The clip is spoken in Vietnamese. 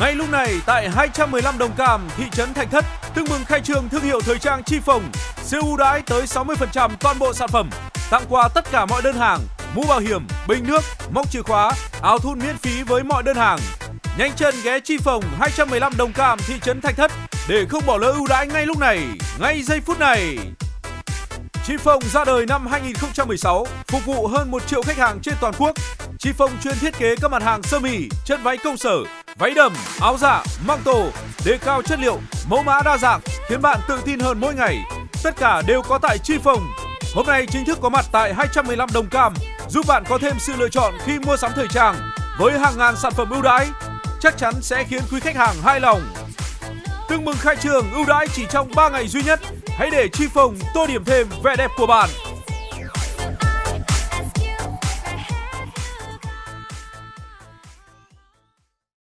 Ngay lúc này tại 215 Đồng Cam, thị trấn Thạch Thất, tương mừng khai trương thương hiệu thời trang Chi Phồng, siêu ưu đãi tới 60% toàn bộ sản phẩm, tặng quà tất cả mọi đơn hàng, mũ bảo hiểm, bình nước, móc chìa khóa, áo thun miễn phí với mọi đơn hàng. Nhanh chân ghé Chi Phồng 215 Đồng Cam, thị trấn Thạch Thất để không bỏ lỡ ưu đãi ngay lúc này, ngay giây phút này. Chi Phong ra đời năm 2016, phục vụ hơn 1 triệu khách hàng trên toàn quốc. Chi Phong chuyên thiết kế các mặt hàng sơ mi, chân váy công sở, váy đầm, áo dạ, măng tổ, đề cao chất liệu, mẫu mã đa dạng, khiến bạn tự tin hơn mỗi ngày. Tất cả đều có tại Chi Phong. Hôm nay chính thức có mặt tại 215 Đồng Cam, giúp bạn có thêm sự lựa chọn khi mua sắm thời trang với hàng ngàn sản phẩm ưu đãi, chắc chắn sẽ khiến quý khách hàng hài lòng. Tương mừng khai trường ưu đãi chỉ trong 3 ngày duy nhất. Hãy để Chi Phong tô điểm thêm vẻ đẹp của bạn.